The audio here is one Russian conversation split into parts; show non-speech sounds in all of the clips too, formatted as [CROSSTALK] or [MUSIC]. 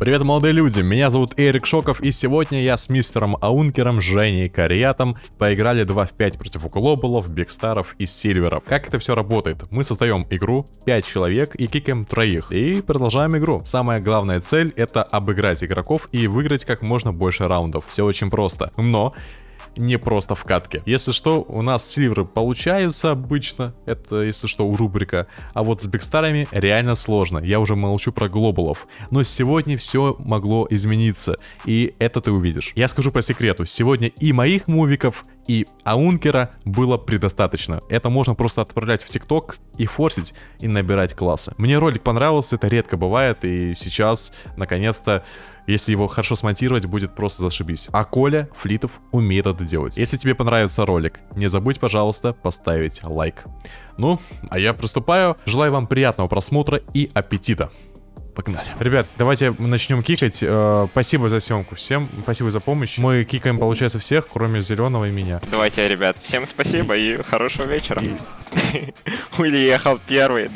Привет, молодые люди, меня зовут Эрик Шоков, и сегодня я с мистером Аункером, Женей Кариатом поиграли 2 в 5 против Глобалов, Бигстаров и Сильверов. Как это все работает? Мы создаем игру, 5 человек и кикаем троих, и продолжаем игру. Самая главная цель это обыграть игроков и выиграть как можно больше раундов. Все очень просто. Но не просто в катке. Если что, у нас сильверы получаются обычно, это если что у рубрика, а вот с бигстарами реально сложно, я уже молчу про глобалов. Но сегодня все могло измениться, и это ты увидишь. Я скажу по секрету, сегодня и моих мувиков, и аункера было предостаточно. Это можно просто отправлять в ТикТок и форсить, и набирать классы. Мне ролик понравился, это редко бывает, и сейчас, наконец-то, если его хорошо смонтировать, будет просто зашибись. А Коля Флитов умеет это делать. Если тебе понравится ролик, не забудь, пожалуйста, поставить лайк. Ну, а я приступаю. Желаю вам приятного просмотра и аппетита. Погнали. Ребят, давайте начнем кикать. Э, спасибо за съемку всем. Спасибо за помощь. Мы кикаем, получается, всех, кроме зеленого и меня. Давайте, ребят, всем спасибо и хорошего вечера. [LAUGHS] Уилли ехал первый.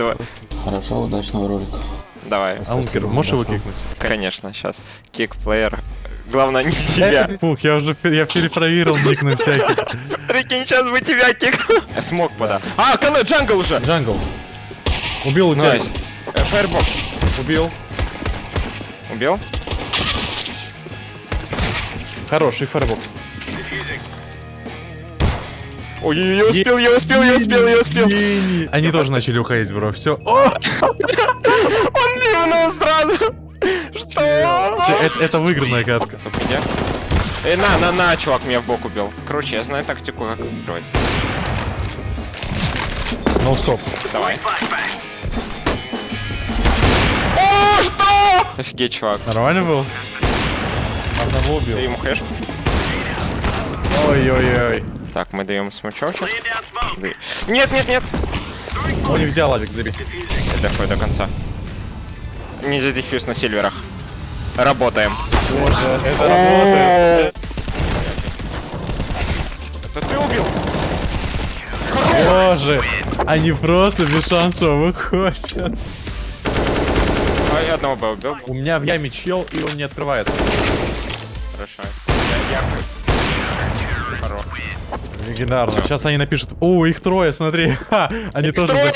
Хорошо, удачного ролика. Давай. Алункер, можешь его кикнуть? Конечно, сейчас. Кик-плеер. Главное, не [LAUGHS] тебя. Фух, я уже я перепроверил ник на всякий. Прикинь, сейчас бы тебя кикнул. Смог пода. А, канал jungle уже. Jungle. Убил у тебя. Э, Firebox. Убил. Убил? Хороший firebox. Ой, я успел, я успел, я успел, я успел. Они тоже начали уходить, bro. Все. [LAUGHS] Он ливнул сразу. Что? это, это выигранная катка. Эй, на, на, на, чувак меня в бок убил. Короче, я знаю тактику, как играть. Ну стоп. Давай. Офигеть, чувак. Нормально был? Одного убил. Дай ему хэшку. Ой-ой-ой. Так, мы даем смычочек. Да- Нет, нет, нет. Он не взял авик, забей. Я доходит до конца. Не за дефьюз на сильверах. Работаем. Боже, это работает. Это ты убил? Боже, они просто без шансов выходят. Одного бы убил. У меня в яме чел, и он не открывается. Хорошо. Я. Легендарно. Сейчас они напишут. О, их трое, смотри. [LAUGHS] Ха, они тоже трое?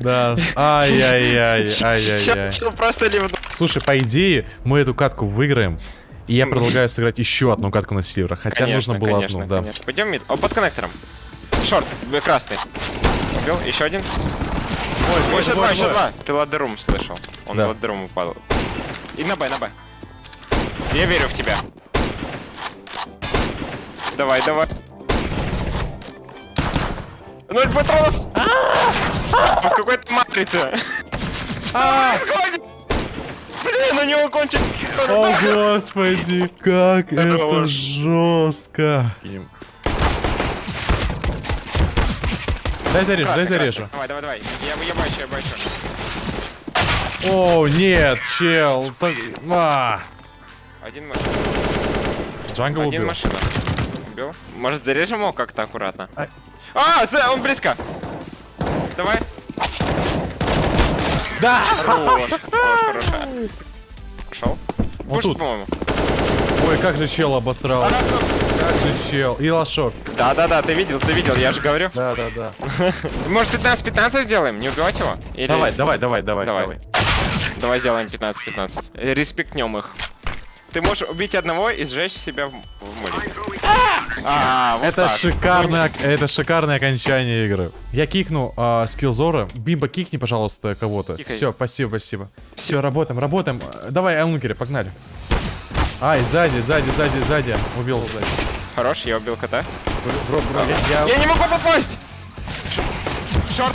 Да. Ай-яй-яй, [LAUGHS] ай-яй-яй. Просто ливну. Слушай, по идее, мы эту катку выиграем. И я предлагаю сыграть еще одну катку на сильверах. Хотя Конечно, нужно было конечно, одну, да. конечно. Пойдем мид. О, под коннектором. Шорт, красный. Убил? Еще один? Ой, еще два, еще два. Ты ладерум слышал. Он Да. ладерум упал. И на Б, на Б. Я верю в тебя. Давай, давай. Ноль патронов! В какой-то матрице. Происходит! Блин, у него кончик. О, господи, как это жестко. Дай зарежу, дай зарежу. Давай, давай, давай. Я, я бачу, я бачу. О, нет, чел. так- а. Один машина. Джангл Один убил. машина. Убил. Может, зарежем его как-то аккуратно? Ай. А, за- он близко. Давай. Да! Хорош, хорош, хорошо. [LAUGHS] Пошел. Он Пуш, тут. по-моему. Ой, как же чел обосрал. Же чел. И лошок. Да, да, да, ты видел, ты видел, я же говорю. Да, да, да. Может, 15-15 сделаем? Не убивать его? Или- Давай, давай, давай, давай, Давай. давай. Сделаем 15-15. Э, Респектнем их. Ты можешь убить одного и сжечь себя в, море. А, вот Это так. шикарное, это шикарное окончание игры. Я кикну а, скиллзора. Бимба, кикни, пожалуйста, кого-то. Все, спасибо, спасибо. Все, работаем, работаем. А, Давай, Аункере, погнали. Ай, сзади, сзади, сзади, сзади. Убил. Хорош, я убил кота. Бро, бро, я- Я не могу попасть! Short!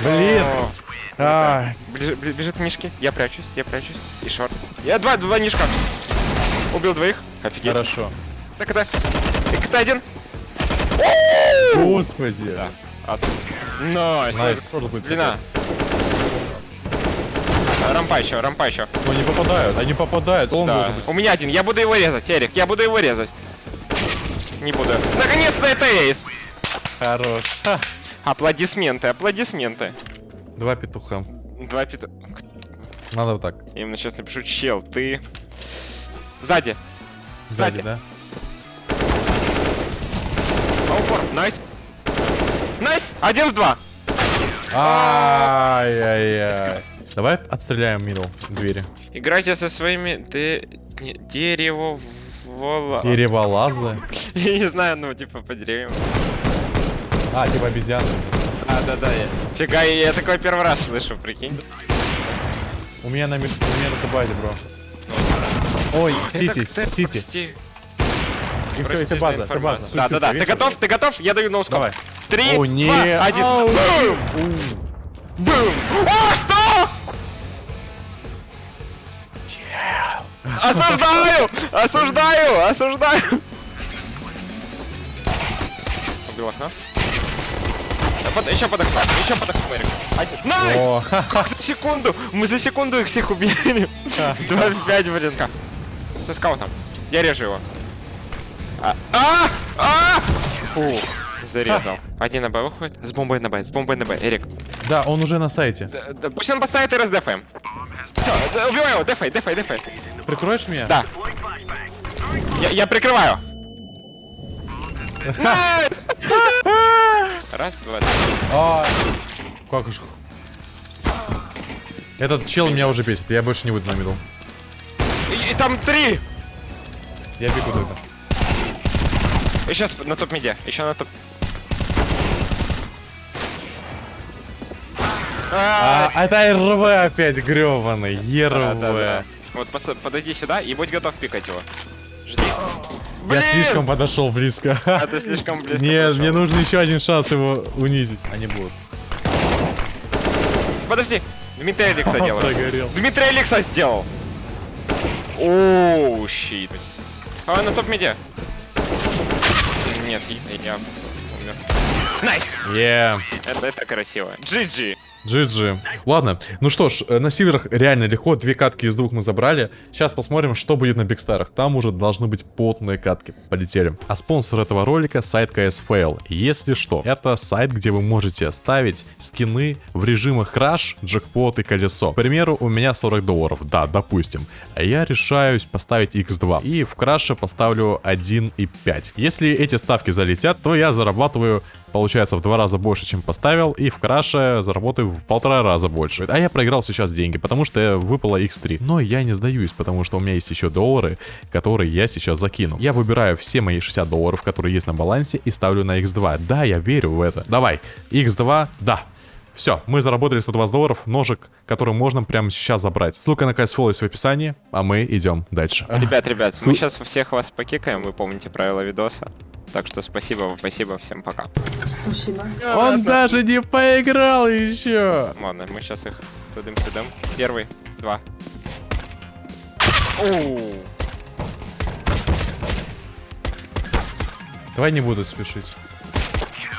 Блин. О, А, Бежит, бежит Мишки. Я прячусь, я прячусь. И short. Я два, два Нишка. Убил двоих. Офигеть. хорошо. Так это. Это один. Господи. А тут. Nice. Длина. Рампа еще, рампа еще. Ну, не попадают, они попадают. Он Да. быть. У меня один. Я буду его резать, Эрик. Я буду его резать. Не буду. Наконец-то это ace. Хорош. Ха. Аплодисменты, аплодисменты. Два петуха. Два пит... Надо вот так. Я именно сейчас напишу, чел, ты Сзади. Сзади, Сзади. да? Упор. Nice. Nice. Один в два. Ай-яй-яй. Давай отстреляем middle двери. Играйте со своими дерево вола. Дереволазы. [LAUGHS] Я не знаю, ну типа по деревьям. А, типа обезьяны. А, да, да, я. Фига, я, такой первый раз слышу, прикинь. У меня на, у меня на табазе, бро. Ой, Сити, Сити. прости это за база, это база. Да, да, да. Ты готов? Ты готов? Я даю ноускоп. Давай. Три, О, не. два, один. Бум! Бум! О, что? Осуждаю! Осуждаю! Осуждаю! Убил окно. Под- еще под окном, еще под окном, Эрик. Nice! Как за секунду? Мы за секунду их всех убили. 2 [LAUGHS] в 5, блин. Со скаутом. Я режу его. А! А! А! Фу. Зарезал. Один на Б выходит. С бомбой на Б, с бомбой на Б. Эрик. Да, он уже на сайте. Да- да пусть он поставит раздефаем. Все, убивай его, дефай, дефай, дефай. Прикроешь меня? Да. Я, я прикрываю. Раз, два, три. А, как же. Этот чел меня уже бесит, я больше не выйду на мидл. И, и там три. Я бегу только. И сейчас на топ медиа. Еще на топ. А, А, это РВ опять грёбаный. ЕРВ. Вот подойди сюда и будь готов пикать его. Жди. Я Блин! слишком подошел близко. А ты слишком близко Нет, подошел. мне нужен еще один шанс его унизить. Они будут. Подожди. Дмитрий Алекса делал. Прогорел. Дмитрий Алекса сделал. Оу, щит. А, на топ медиа. Нет, я умер. Nice! Yeah. Это, это красиво. GG. GG. Ладно, ну что ж, э, на северах реально легко, две катки из двух мы забрали. Сейчас посмотрим, что будет на Бигстарах. Там уже должны быть потные катки. Полетели. А спонсор этого ролика сайт CSFail. Если что, это сайт, где вы можете ставить скины в режимах Crash, Джекпот и Колесо. К примеру, у меня 40 долларов, да, допустим. Я решаюсь поставить X2. И в Краше поставлю 1,5. Если эти ставки залетят, то я зарабатываю получается в два раза больше, чем поставил, и в краше заработаю в полтора раза больше. А я проиграл сейчас деньги, потому что выпало x3. Но я не сдаюсь, потому что у меня есть еще доллары, которые я сейчас закину. Я выбираю все мои 60 долларов, которые есть на балансе, и ставлю на x2. Да, я верю в это. Давай, x2, да. Все, мы заработали 120 долларов, ножик, который можно прямо сейчас забрать. Ссылка на CSFall есть в описании, а мы идем дальше. Ребят, ребят, мы Су- сейчас всех вас покикаем, вы помните правила видоса. Так что спасибо спасибо, всем пока. Спасибо. Он даже не поиграл еще. Ладно, мы сейчас их тудым-сюдым. Первый, два. Оу. Давай не буду спешить.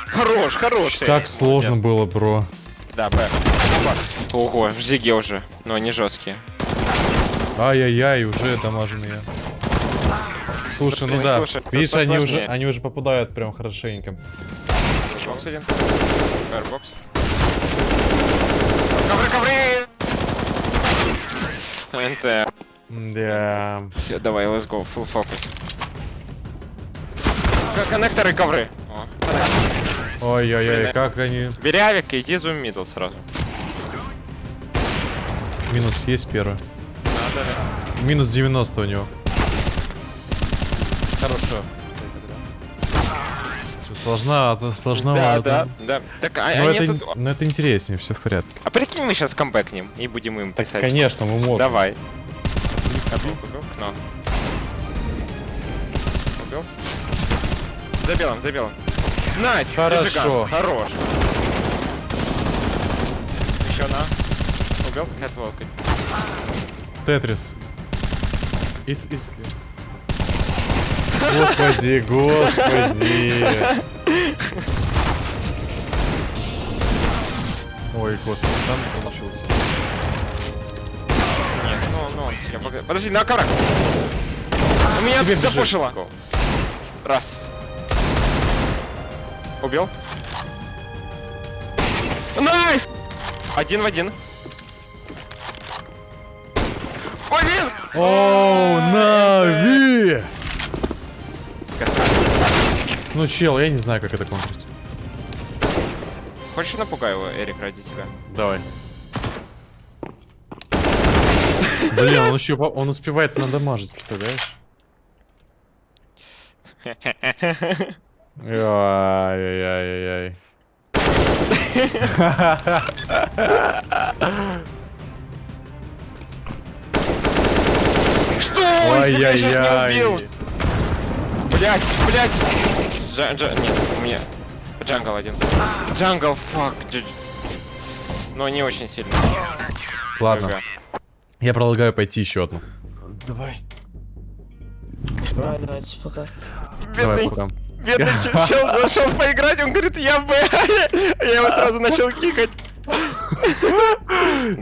Хорош, хорош. Так сложно было, бро. Да, Б. Ого, в зиге уже. Но они жесткие. Ай-яй-яй, уже дамаженные. Слушай, ну да. слушай, Видишь, они уже, они уже попадают прям хорошенько. Бокс один. Firebox. Ковры, ковры! NT. Да. Все, давай, let's go, full focus. Connector и ковры. О. Ой-ой-ой, как они... И иди зум middle сразу. Минус есть первый. Надо. Минус 90 у него. Хорошо. Сложновато, Да, сложновато. да, да. Так, а, Но они это, тут- но это интереснее, все в порядке. А прикинь, мы сейчас камбэкнем и будем им Так, писать. конечно, мы можем. Давай. Убил. За белым, за белым. Nice! Хорошо. зажиган. Хорош. Еще на. Убил кэтволкой. Тетрис. Ис- ис- Господи, [LAUGHS] господи. Ой, господи, там получился. Нет, ну, ну, он себя пога- Подожди, на коврах. У меня запушило. Раз. Убил. Nice! Один в один. Блин! Оу, Нави! Ну, чел, я не знаю, как это контрить. Хочешь напугаю его, Эрик, ради тебя? Давай. Блин, он еще он успевает надамажить, представляешь? [LAUGHS] Ай-яй-яй-яй. Что? Ай-яй-яй. убил! Блять, блять! Джа, джа, нет, у меня jungle один. Jungle, fuck. Но не очень сильно. Ладно, я предлагаю пойти еще одну. Давай. Давай, давайте, пока. Давай, пока. Бедный чел- зашел поиграть, он говорит, я Б. [LAUGHS] Я его сразу начал кикать.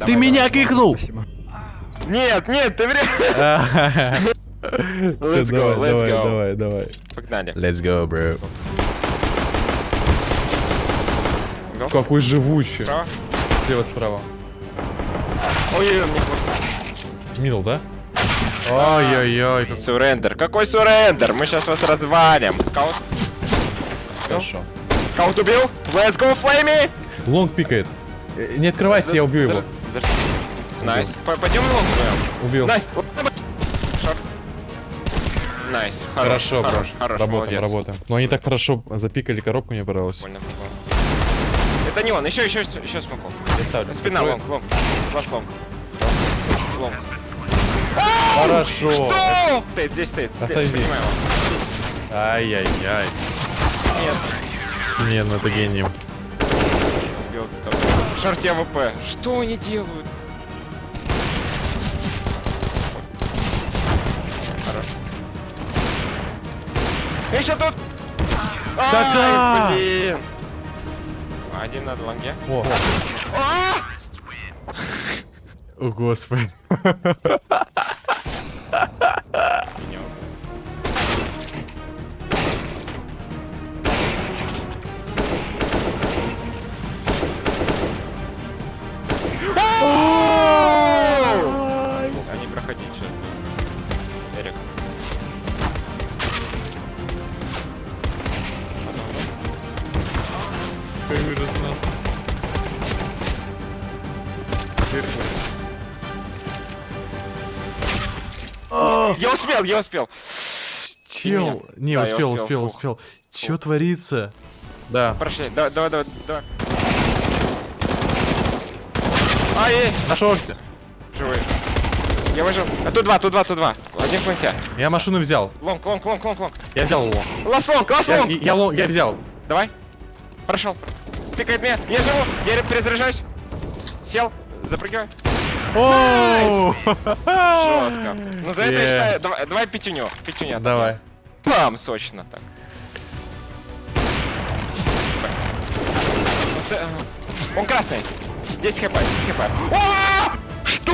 Ты меня кикнул! Нет, нет, ты врешь. [LAUGHS] Let's go, let's go. давай, давай. Погнали. Let's go, bro. Какой живучий. Слева, справа. Ой-ой-ой, мне плохо. Middle, да? Как Surrender. Какой surrender? Мы сейчас вас развалим. Скаут. хорошо. Скаут убил. Let's go, Флейми. Long пикает. Э, Не открывайся, я убью его. Nice. Пойдем long. Убил. Nice. Nice. Хорошо, хорош, хорош. хорош, Работаем, работаем. Но они так хорошо запикали коробку, мне понравилось. Это не он, еще, еще, еще смоку. Ставлю. Спина, long, long. Last long. Long. Хорошо. Что? Стоит, здесь стоит. Его. Ай-яй-яй. Нет. Не, ну это гений. В шорте АВП. Что они делают? Хорош. Еще тут! Ай, блин! Один на лонге. О! О господи. Меня. Я успел, я успел. Чел. Не, Да, я успел, успел, успел, успел. Чё творится? Да. Прошли. Давай, давай, давай, давай. Ай, эй, На шорте. живой. Я выжил. А тут два, тут два, тут два. Один в планте. Я машину взял. Long, long, long, long, long. Я взял его. Last long, last Я, long. я, lon- я взял. Давай. Прошел. Пикает меня. Я живу. Я перезаряжаюсь. Сел. Запрыгивай. Оу! Жестко. Ну за это я считаю. Давай, давай пятюню. Пятюня. Давай. Пам, сочно так. Э, Он красный. 10 хп, 10 хп. Что?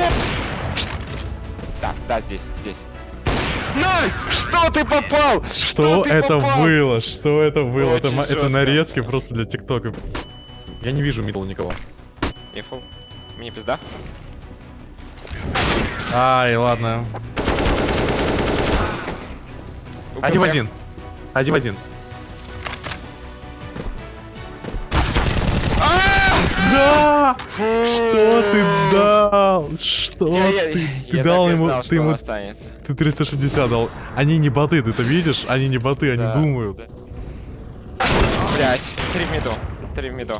Да, да, здесь, здесь. Nice! Что ты попал? Что ты это попал? было? Что это было? Это, Очень это жестко. нарезки просто для ТикТока. Я не вижу мидл никого. Фул. Мне пизда. Ай, ладно. Один в один. Один в один. Да! Что ты дал? Что Я, я, ты? я дал ему, знал, ты ему, останется. ты 360 дал. Они не боты, ты это видишь? Они не боты, они думают. Блять, три в миду. Три в миду.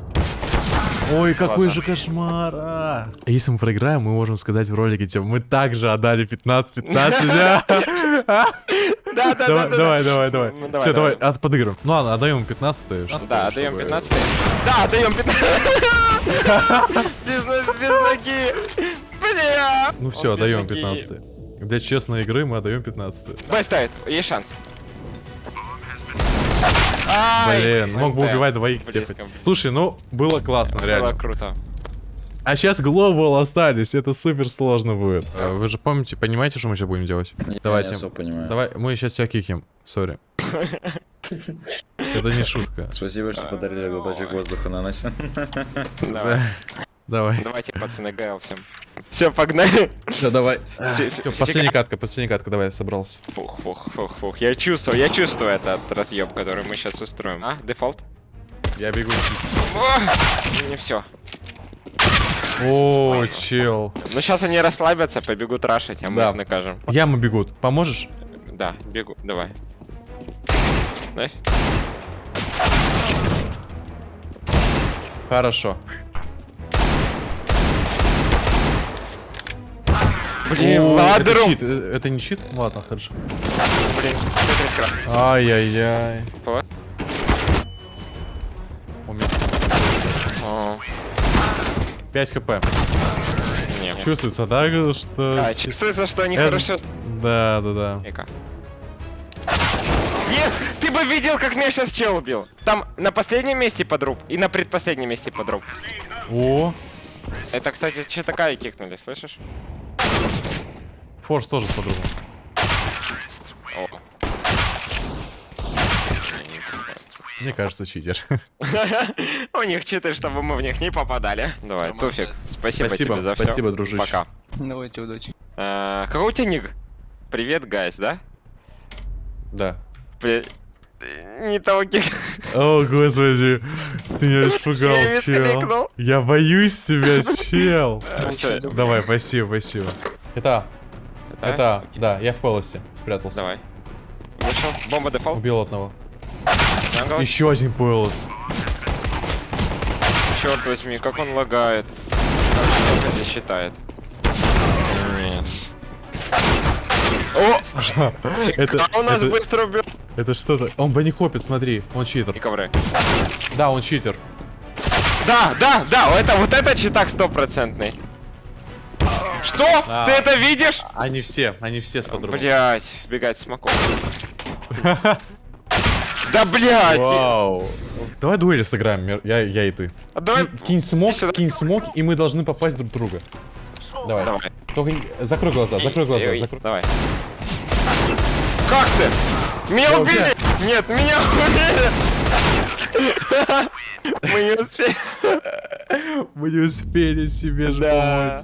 Ой, какой Ладно. же кошмар. а. Если мы проиграем, мы можем сказать в ролике, типа, мы также отдали 15-15. [LAUGHS] да? Да, да, Давай, давай, давай, давай. Ну, давай, Все, давай, давай. от- подыграем. Ну ладно, отдаем 15 что- Да, отдаем 15 Да, отдаем 15 без, но- без ноги. Бля. Ну все, отдаем ноги. 15 Для честной игры мы отдаем 15 Б ставит, есть шанс. Ай, Блин, мог бы убивать двоих типа. Слушай, ну, было классно, Было реально. круто. А сейчас глобал остались, это супер сложно будет. А, Вы же помните, понимаете, что мы сейчас будем делать? Я Давайте. особо понимаю. Давай, мы сейчас тебя кикнем. Сори. Это не шутка. Спасибо, что подарили глоточек воздуха на ночь. Давай. Давай. Давайте, пацаны, ГЛ всем. Все, погнали. Все, давай. Последняя катка, последняя катка, давай, собрался. Фух, фух, фух, фух. Я чувствую, я чувствую этот разъеб, который мы сейчас устроим. А, дефолт? Я бегу. Не все. О, чел. Ну сейчас они расслабятся, побегут рашить, а мы Да. их накажем. Ямы бегут. Поможешь? Да, бегу, давай. Nice. Хорошо. Блин, О, это. Э, Это не чит? Ладно, хорошо. Блин. Ай-яй-яй. Вот. У меня О, 5 хп. не. Чувствуется, да, что... А, чувствуется, что они Это- хорошо... Да, да, да. Эка. Нет, ты бы видел, как меня сейчас чел убил. Там на последнем месте подруб и на предпоследнем месте подруб. О, Это, кстати, че такая кикнули, слышишь? Форс тоже с подругой. Мне кажется, читер. [LAUGHS] У них читы, чтобы мы в них не попадали. Давай, Туфик, спасибо, тебе за все. спасибо, дружище. Пока. Давайте, удачи. А, какой у тебя ник? Привет, guys, да? Да. Не того кик. О, господи, ты меня испугал, чел. Я боюсь тебя, [LAUGHS] чел. Давай, спасибо, спасибо. Это, это- это, да, я в palace е спрятался. Давай. Вышел. Бомба дефолт. Убил одного. Jungle. Еще один palace. Черт возьми, как он лагает. Как это считает? Нет. О! [LAUGHS] Это, у нас это, быстро убил. это что-то. Он банихопит, смотри, он читер. И ковры. Да, он читер. Да, да, да, это вот это читак стопроцентный. Что? А. Ты это видишь? Они все, они все с подругой. Блять, бегать смоком. Да блять! Вау. Давай дуэли сыграем, я, я и ты. А Давай. Ки- Кинь смог, кинь смог, и мы должны попасть друг друга. Давай. Давай. Только закрой глаза, закрой глаза, закрой. Давай. Как ты? Меня Я убили! Нет, меня [LAUGHS] убили! Мы не успели. [LAUGHS] Мы не успели себе же помочь.